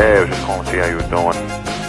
Hey, I was just calling to see how you were doing.